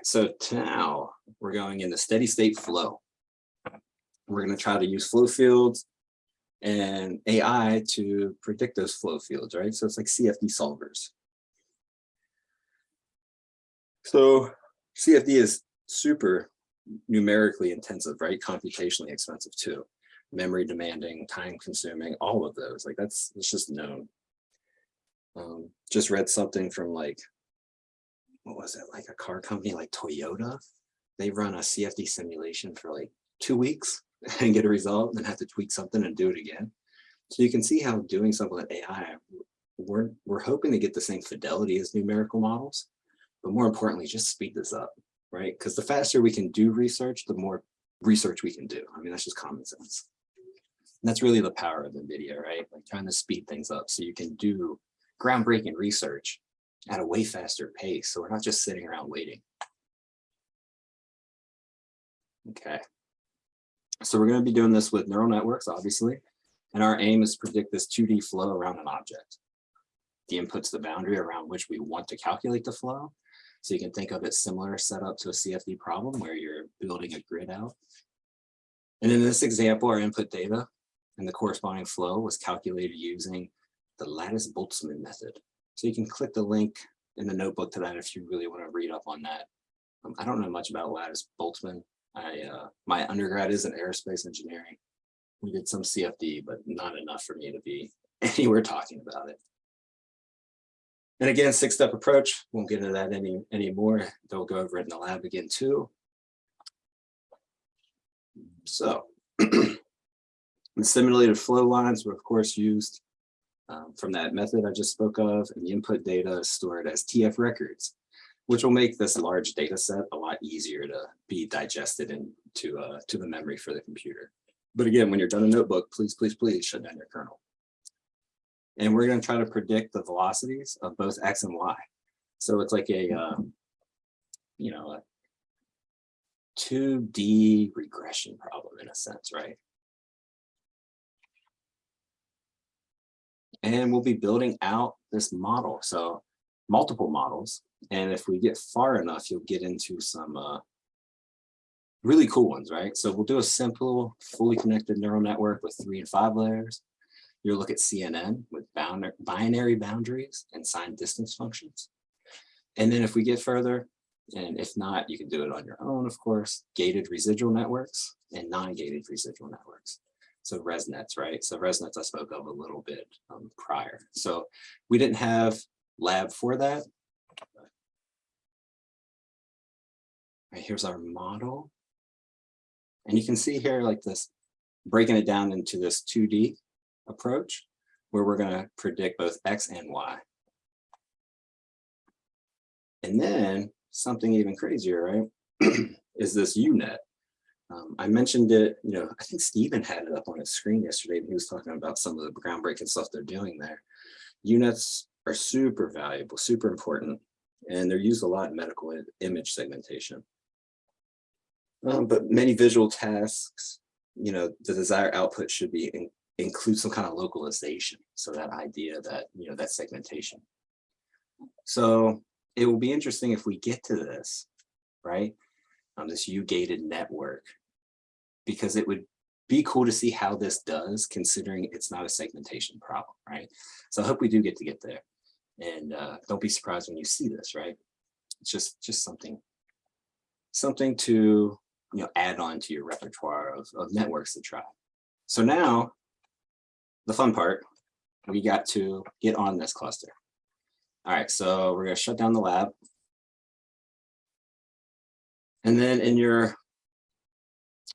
right, so now we're going into steady state flow. We're going to try to use flow fields and AI to predict those flow fields, right? So it's like CFD solvers. So CFD is super numerically intensive, right? Computationally expensive too. Memory demanding, time consuming, all of those. Like that's it's just known. Um, just read something from like, what was it? Like a car company like Toyota. They run a CFD simulation for like two weeks and get a result and then have to tweak something and do it again. So you can see how doing something with AI, we're, we're hoping to get the same fidelity as numerical models, but more importantly, just speed this up, right? Because the faster we can do research, the more research we can do. I mean, that's just common sense. And that's really the power of NVIDIA, right? Like trying to speed things up so you can do groundbreaking research at a way faster pace. So we're not just sitting around waiting. Okay. So we're going to be doing this with neural networks, obviously. And our aim is to predict this 2D flow around an object. The input's the boundary around which we want to calculate the flow. So you can think of it similar setup to a CFD problem where you're building a grid out. And in this example, our input data and the corresponding flow was calculated using the lattice Boltzmann method. So you can click the link in the notebook to that if you really want to read up on that. Um, I don't know much about lattice Boltzmann. I uh, my undergrad is in aerospace engineering. We did some CFD, but not enough for me to be anywhere talking about it. And again, six-step approach, won't get into that any anymore. They'll go over it in the lab again too. So the simulated flow lines were of course used um, from that method I just spoke of, and the input data is stored as TF records, which will make this large data set a lot easier to be digested into uh, to the memory for the computer. But again, when you're done a notebook, please, please, please shut down your kernel. And we're going to try to predict the velocities of both X and Y. So it's like a, uh, you know, a 2D regression problem in a sense, right? And we'll be building out this model. So multiple models. And if we get far enough, you'll get into some uh, really cool ones, right? So we'll do a simple, fully connected neural network with three and five layers. You'll look at CNN with binary boundaries and signed distance functions. And then if we get further, and if not, you can do it on your own, of course, gated residual networks and non-gated residual networks. So ResNets, right? So ResNets I spoke of a little bit um, prior. So we didn't have lab for that. Right, here's our model. And you can see here like this, breaking it down into this 2D approach, where we're going to predict both X and Y. And then something even crazier, right, is this UNet. Um, I mentioned it, you know, I think Stephen had it up on his screen yesterday, and he was talking about some of the groundbreaking stuff they're doing there. UNets are super valuable, super important, and they're used a lot in medical image segmentation. Um, but many visual tasks, you know, the desired output should be in, include some kind of localization. So that idea that, you know, that segmentation. So it will be interesting if we get to this, right? Um, this U-gated network, because it would be cool to see how this does considering it's not a segmentation problem, right? So I hope we do get to get there. And uh, don't be surprised when you see this, right? It's just, just something, something to you know, add on to your repertoire of, of networks to try. So now, the fun part, we got to get on this cluster. All right, so we're gonna shut down the lab. And then in your,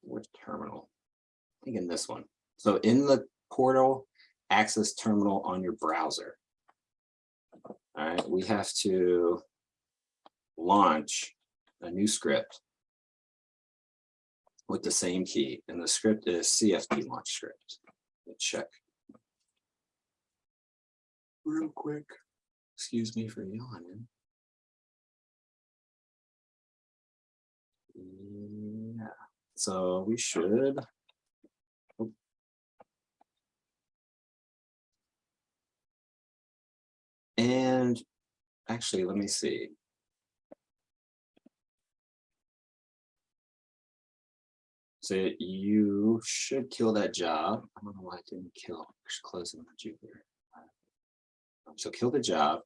which terminal? I think in this one. So in the portal access terminal on your browser. All right, we have to launch a new script with the same key. And the script is CFD launch script. Let's check. Real quick. Excuse me for yawning. Yeah, so we should. And actually, let me see. So you should kill that job. I don't know why I didn't kill. I should close it on Jupyter. So kill the job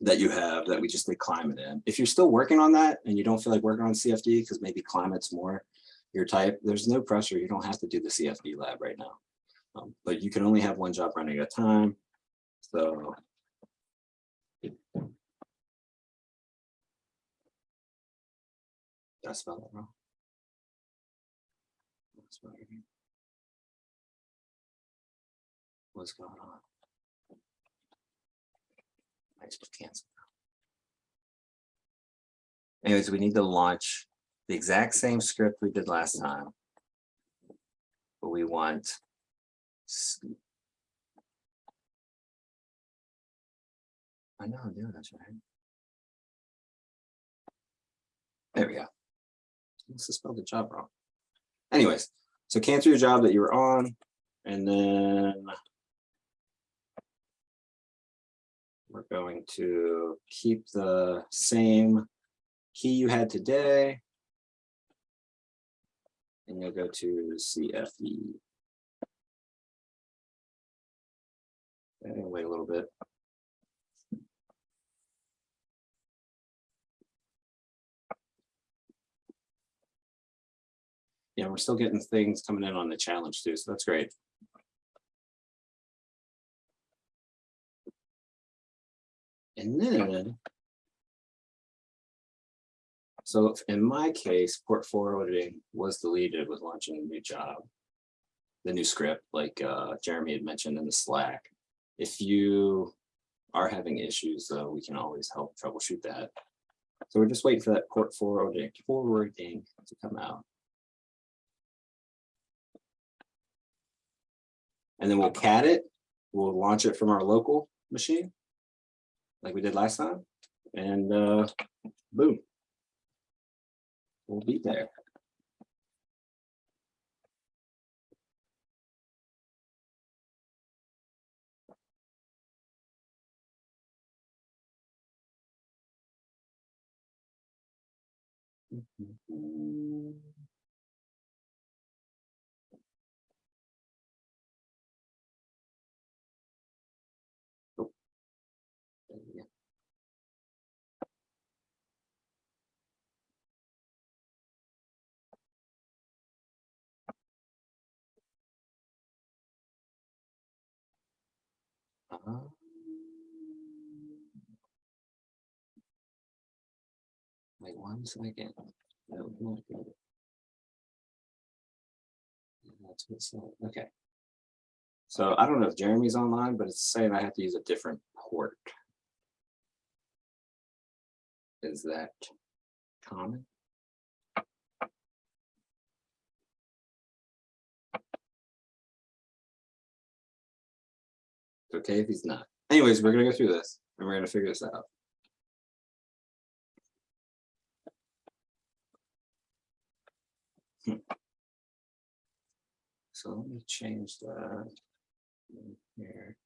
that you have that we just did climate in. If you're still working on that and you don't feel like working on CFD because maybe climate's more your type, there's no pressure. You don't have to do the CFD lab right now. Um, but you can only have one job running at a time. So Did I spell that wrong? What's going on? I just cancel. Anyways, we need to launch the exact same script we did last time. But we want. I know, I'm doing that's right. There we go. Must have spelled the job wrong. Anyways, so cancel your job that you were on and then we're going to keep the same key you had today. And you'll go to CFD. Okay, wait a little bit. Yeah, we're still getting things coming in on the challenge too, so that's great. And then. So in my case, port forwarding was deleted with launching a new job. The new script, like uh, Jeremy had mentioned in the Slack. If you are having issues, though, we can always help troubleshoot that. So we're just waiting for that port forwarding, forwarding to come out. And then we'll cat it, we'll launch it from our local machine. Like we did last time, and uh, boom. We'll be there. Oh. Uh, wait one second. No, not good. That's what it said. Okay. So I don't know if Jeremy's online, but it's saying I have to use a different port. Is that common? It's okay if he's not. Anyways, we're gonna go through this and we're gonna figure this out. Hmm. So let me change that. Here.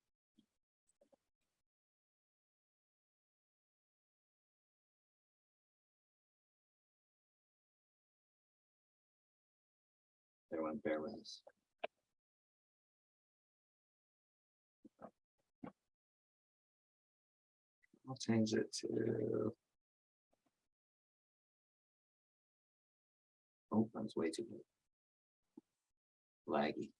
Everyone bear with us. I'll change it to. Oh, that's way too big. laggy.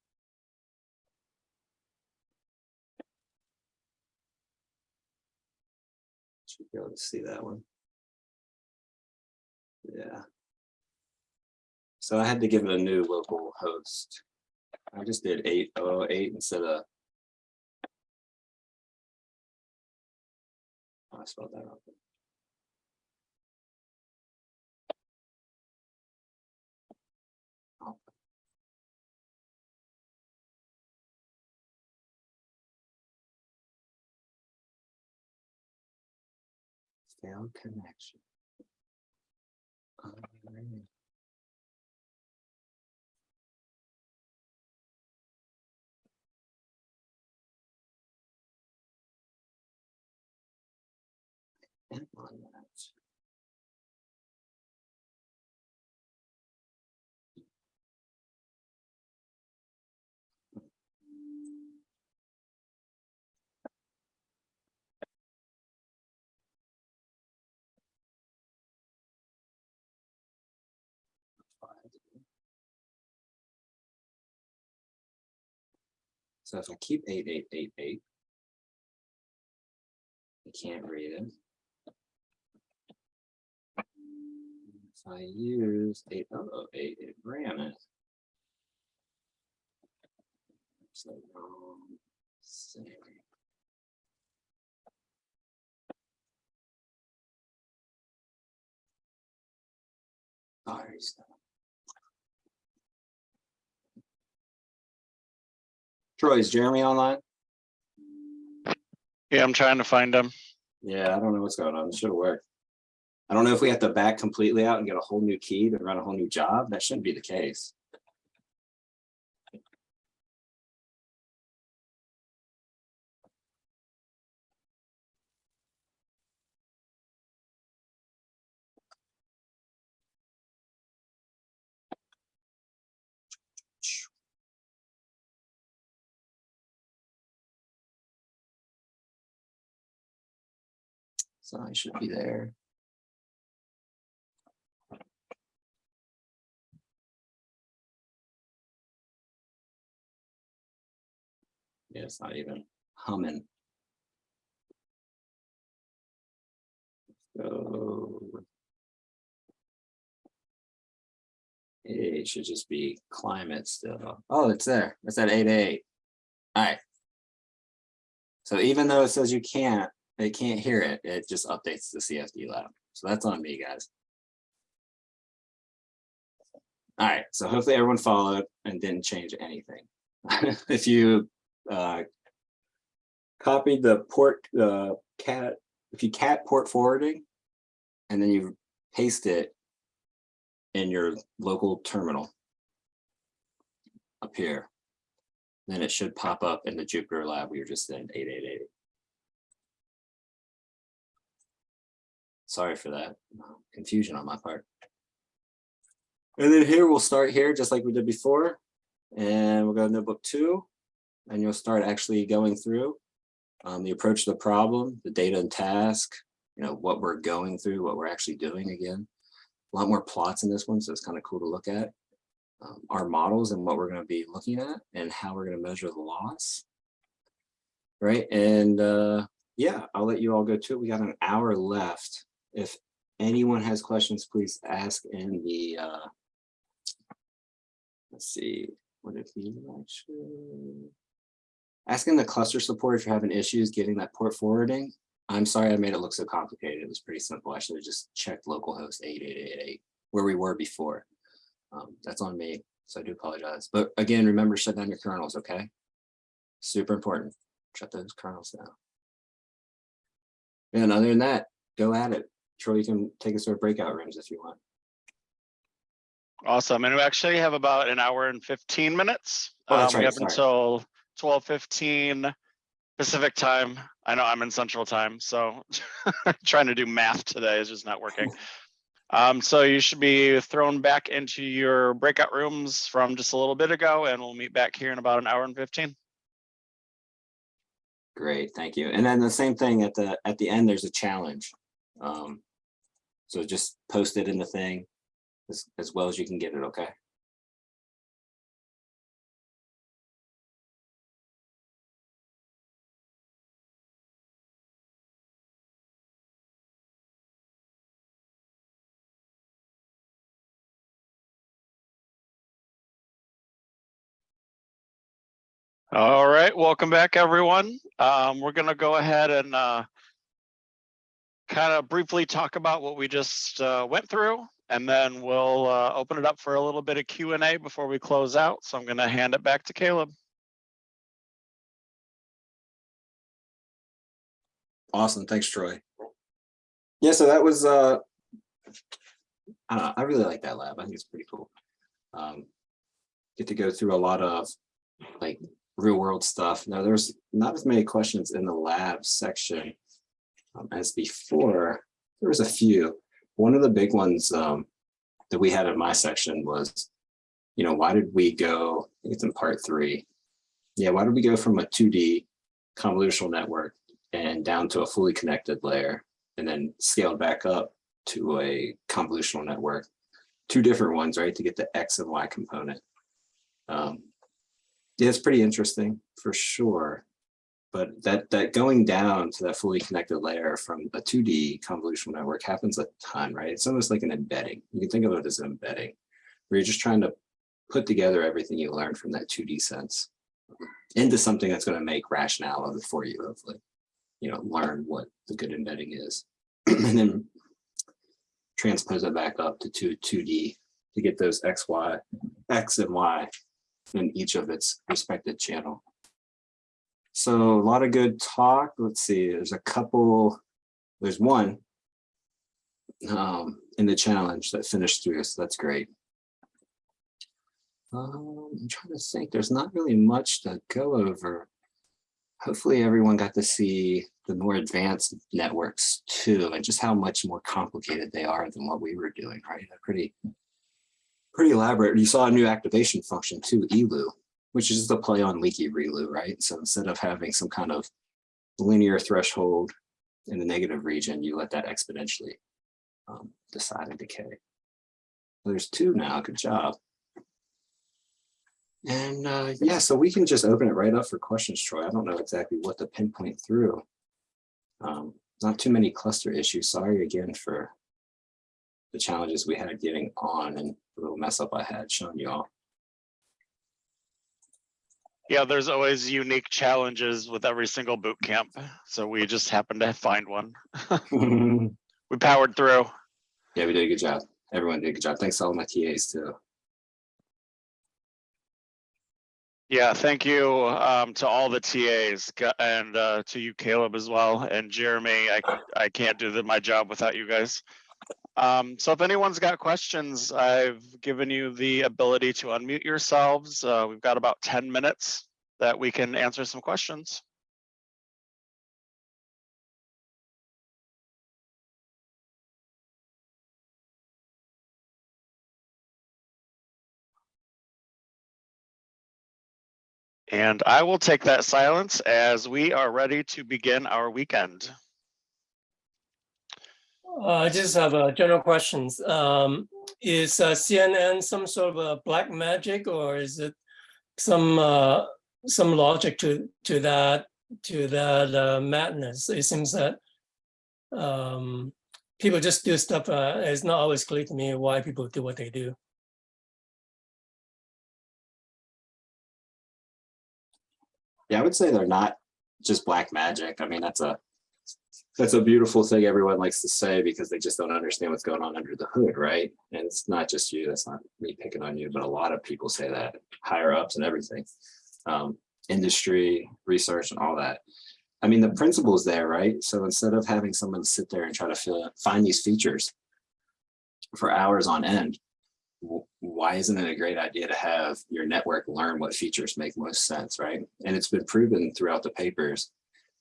Should be able to see that one. Yeah. So I had to give it a new local host. I just did eight oh eight instead of. I spelled that. Oh. Failed connection. Alright. So if I keep 8888, I can't read it. I use eight oh oh eight, it ran it. So, um, save. Sorry. Troy, is Jeremy online? Yeah, I'm trying to find him. Yeah, I don't know what's going on. It should have worked. I don't know if we have to back completely out and get a whole new key to run a whole new job. That shouldn't be the case. So I should be there. It's not even humming. So. It should just be climate still. Oh, it's there. It's at eight eight. All right. So even though it says you can't, it can't hear it, it just updates the CFD lab. So that's on me, guys. All right, so hopefully everyone followed and didn't change anything. If you uh, copied the port, the cat, if you cat port forwarding, and then you paste it in your local terminal up here, then it should pop up in the Jupyter lab we were just in 8880. Sorry for that confusion on my part. And then here we'll start here just like we did before. And we'll go to notebook two. And you'll start actually going through um, the approach to the problem, the data and task, you know, what we're going through, what we're actually doing again. A lot more plots in this one, so it's kind of cool to look at. Um, our models and what we're going to be looking at and how we're going to measure the loss. Right, and uh, yeah, I'll let you all go to it. We got an hour left. If anyone has questions, please ask in the, uh, let's see, what if you actually, asking the cluster support if you're having issues getting that port forwarding. I'm sorry I made it look so complicated. It was pretty simple. I should have just checked localhost 8888 where we were before. Um, that's on me, so I do apologize. But again, remember shut down your kernels, okay? Super important. Shut those kernels down. And other than that, go at it. Troy, you can take us to our breakout rooms if you want. Awesome. And we actually have about an hour and 15 minutes. Oh, Um, We right, have until 12:15 Pacific time. I know I'm in central time, so trying to do math today is just not working. Um, so you should be thrown back into your breakout rooms from just a little bit ago and we'll meet back here in about an hour and 15. Great, thank you. And then the same thing at the, at the end, there's a challenge. Um, So just post it in the thing as, as well as you can get it, okay? All right, welcome back, everyone. Um, we're gonna go ahead and uh, kind of briefly talk about what we just uh, went through, and then we'll uh, open it up for a little bit of Q and A before we close out. So I'm gonna hand it back to Caleb. Awesome, thanks, Troy. Yeah, so that was, uh, I know, I really like that lab. I think it's pretty cool. Um, Get to go through a lot of like real world stuff. Now, there's not as many questions in the lab section um, as before. There was a few. One of the big ones um, that we had in my section was, you know, why did we go, I think it's in part three. Yeah, why did we go from a 2D convolutional network and down to a fully connected layer and then scaled back up to a convolutional network. Two different ones, right, to get the X and Y component. Um, Yeah, it's pretty interesting for sure. But that that going down to that fully connected layer from a 2D convolutional network happens a ton, right? It's almost like an embedding. You can think of it as an embedding, where you're just trying to put together everything you learned from that 2D sense into something that's going to make rationale of it for you, hopefully. You know, learn what the good embedding is. and then transpose it back up to 2, 2D to get those X, Y, X and Y in each of its respective channel. So a lot of good talk. Let's see, there's a couple, there's one um, in the challenge that finished through, so that's great. Um, I'm trying to think, there's not really much to go over. Hopefully everyone got to see the more advanced networks too, and just how much more complicated they are than what we were doing, right? Pretty, pretty elaborate. You saw a new activation function too, ELU, which is a play on leaky ReLU, right? So instead of having some kind of linear threshold in the negative region, you let that exponentially um, decide and decay. There's two now, good job. And uh, yeah, so we can just open it right up for questions, Troy. I don't know exactly what to pinpoint through. Um, not too many cluster issues. Sorry again for the challenges we had getting on and the little mess up I had showing you all. Yeah, there's always unique challenges with every single boot camp. So we just happened to find one. We powered through. Yeah, we did a good job. Everyone did a good job. Thanks to all my TAs too. Yeah, thank you um, to all the TAs and uh, to you, Caleb, as well, and Jeremy. I I can't do the, my job without you guys. Um, so if anyone's got questions, I've given you the ability to unmute yourselves. Uh, we've got about 10 minutes that we can answer some questions. And I will take that silence as we are ready to begin our weekend. Uh, I just have uh, general questions. Um, Is uh, CNN some sort of a black magic or is it some, uh, some logic to, to that, to that uh, madness? It seems that um, people just do stuff, it's not always clear to me why people do what they do. Yeah, I would say they're not just black magic. I mean, that's a that's a beautiful thing everyone likes to say because they just don't understand what's going on under the hood, right? And it's not just you, that's not me picking on you, but a lot of people say that, higher ups and everything. Um, industry, research and all that. I mean, the principle's there, right? So instead of having someone sit there and try to find these features for hours on end, why isn't it a great idea to have your network learn what features make most sense, right? And it's been proven throughout the papers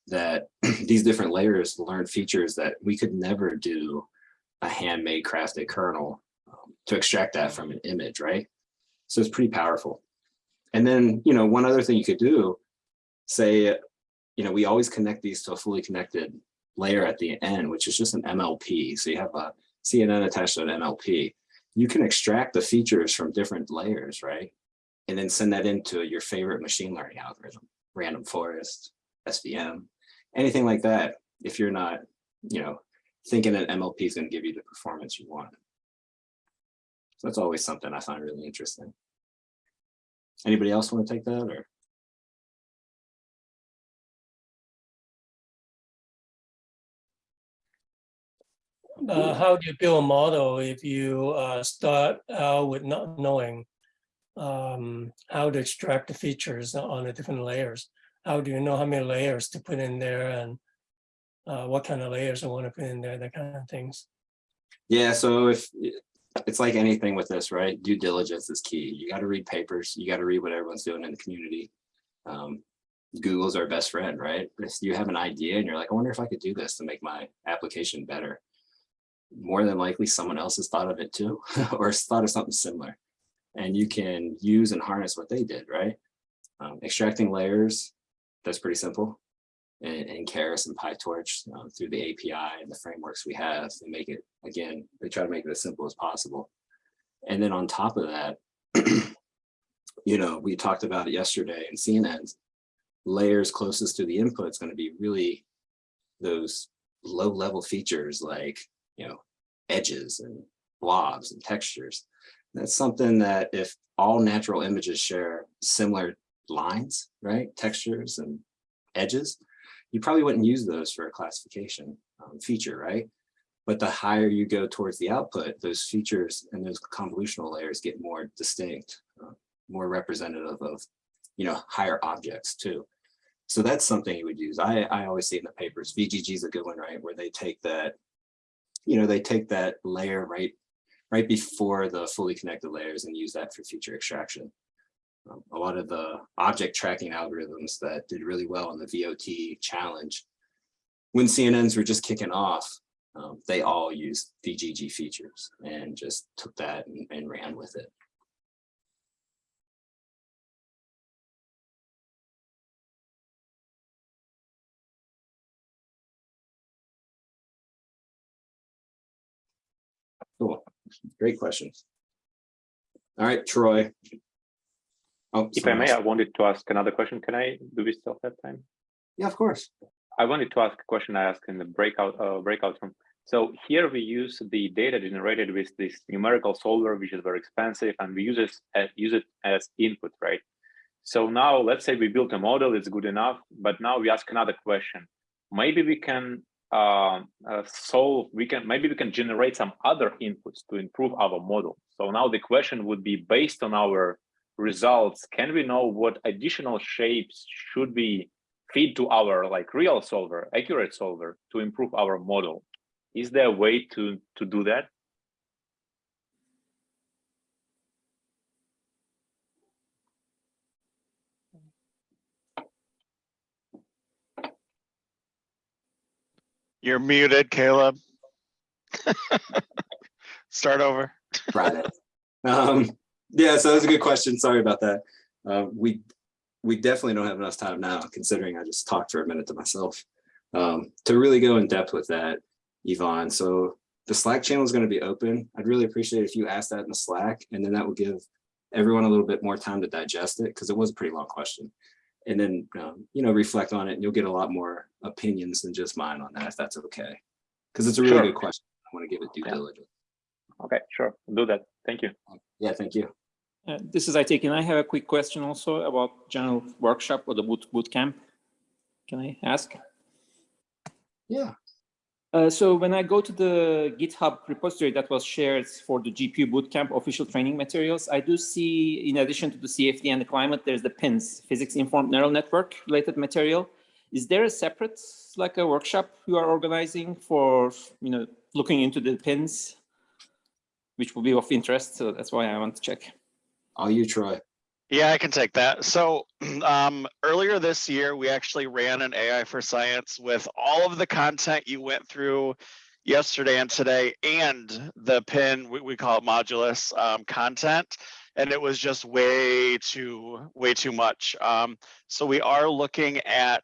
that these different layers learn features that we could never do a handmade crafted kernel um, to extract that from an image, right? So it's pretty powerful. And then, you know, one other thing you could do, say, you know, we always connect these to a fully connected layer at the end, which is just an MLP. So you have a CNN attached to an MLP. You can extract the features from different layers, right? And then send that into your favorite machine learning algorithm, random forest, SVM, anything like that. If you're not, you know, thinking that MLP is going to give you the performance you want. So that's always something I find really interesting. Anybody else want to take that or? Uh, How do you build a model if you uh, start out with not knowing um, how to extract the features on the different layers? How do you know how many layers to put in there and uh, what kind of layers I want to put in there, that kind of things? Yeah, so if it's like anything with this, right? Due diligence is key. You got to read papers. You got to read what everyone's doing in the community. Um, Google's our best friend, right? If you have an idea and you're like, I wonder if I could do this to make my application better. More than likely someone else has thought of it too, or thought of something similar. And you can use and harness what they did, right? Um, extracting layers, that's pretty simple. And, and Keras and PyTorch um, through the API and the frameworks we have to make it, again, they try to make it as simple as possible. And then on top of that, you know, we talked about it yesterday in CNNs, layers closest to the input is going to be really those low level features like, you know, edges and blobs and textures. That's something that if all natural images share similar lines, right, textures and edges, you probably wouldn't use those for a classification um, feature, right? But the higher you go towards the output, those features and those convolutional layers get more distinct, uh, more representative of, you know, higher objects too. So that's something you would use. I, I always see in the papers, VGG is a good one, right? Where they take that, you know, they take that layer right, right before the fully connected layers and use that for feature extraction. A lot of the object tracking algorithms that did really well in the VOT challenge, when CNNs were just kicking off, um, they all used VGG features and just took that and, and ran with it. Cool, great questions. All right, Troy. Oh, If I may, else. I wanted to ask another question. Can I, do we still have time? Yeah, of course. I wanted to ask a question I asked in the breakout, uh, breakout room. So here we use the data generated with this numerical solver, which is very expensive, and we use it, as, use it as input, right? So now let's say we built a model, it's good enough, but now we ask another question. Maybe we can uh, uh, solve, we can, maybe we can generate some other inputs to improve our model. So now the question would be based on our results, can we know what additional shapes should we feed to our like real solver, accurate solver to improve our model? Is there a way to, to do that? You're muted, Caleb. Start over. Friday. Um, yeah, so that's a good question. Sorry about that. Uh, we we definitely don't have enough time now, considering I just talked for a minute to myself, um, to really go in depth with that, Yvonne. So the Slack channel is going to be open. I'd really appreciate if you asked that in the Slack, and then that will give everyone a little bit more time to digest it because it was a pretty long question. And then, um, you know, reflect on it, and you'll get a lot more opinions than just mine on that, if that's okay. Because it's a really Sure. good question. I want to give it due Yeah. diligence. Okay, sure, do that. Thank you. Yeah, thank you. Uh, This is Aytekin. I have a quick question also about general workshop or the boot boot camp. Can I ask? Yeah. Uh, so when I go to the GitHub repository that was shared for the GPU bootcamp official training materials, I do see, in addition to the CFD and the climate, there's the PINNs, physics informed neural network related material. Is there a separate, like a workshop you are organizing for, you know, looking into the PINNs, which will be of interest? So that's why I want to check. All you, Troy. Yeah, I can take that. So um, earlier this year, we actually ran an AI for science with all of the content you went through yesterday and today and the pin, we, we call it modulus um, content. And it was just way too, way too much. Um, so we are looking at,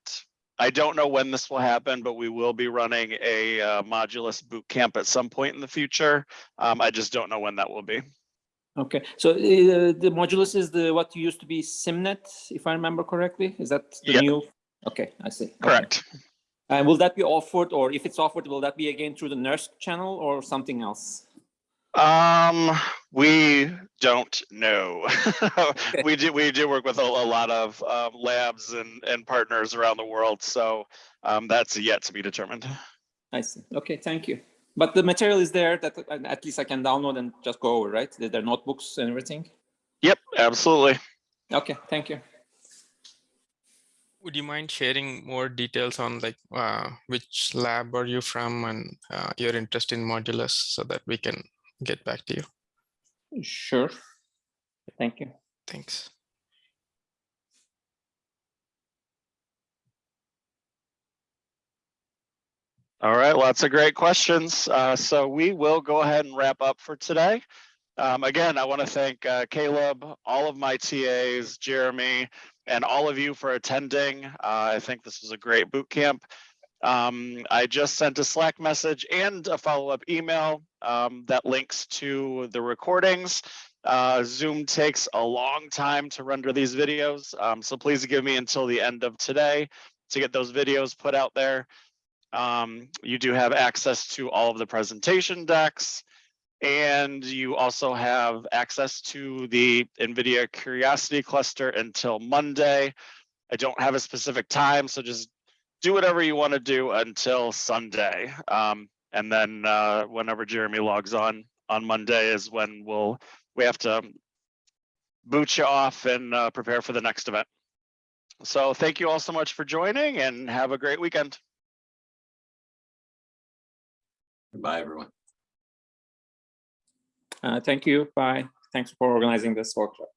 I don't know when this will happen, but we will be running a uh, modulus boot camp at some point in the future. Um, I just don't know when that will be. Okay, so uh, the modulus is the what used to be SimNet, if I remember correctly. Is that the Yeah. new? Okay, I see. Okay. Correct. And will that be offered, or if it's offered, will that be again through the NERSC channel or something else? Um, we don't know. we do we do work with a, a lot of um, labs and and partners around the world, so um, that's yet to be determined. I see. Okay, thank you. But the material is there that uh, at least I can download and just go over, right? There are notebooks and everything. Yep, absolutely. Okay, thank you. Would you mind sharing more details on like uh, which lab are you from and uh, your interest in modulus so that we can get back to you? Sure. Thank you. Thanks. All right, lots of great questions. Uh, so we will go ahead and wrap up for today. Um, again, I want to thank uh, Caleb, all of my TAs, Jeremy, and all of you for attending. Uh, I think this was a great boot camp. Um, I just sent a Slack message and a follow-up email um, that links to the recordings. Uh, Zoom takes a long time to render these videos, um, so please give me until the end of today to get those videos put out there. Um, you do have access to all of the presentation decks. And you also have access to the NVIDIA Curiosity Cluster until Monday. I don't have a specific time, so just do whatever you want to do until Sunday. Um, and then uh, whenever Jeremy logs on on Monday is when we'll we have to boot you off and uh, prepare for the next event. So thank you all so much for joining and have a great weekend. Goodbye, everyone. Uh, thank you. Bye. Thanks for organizing this workshop.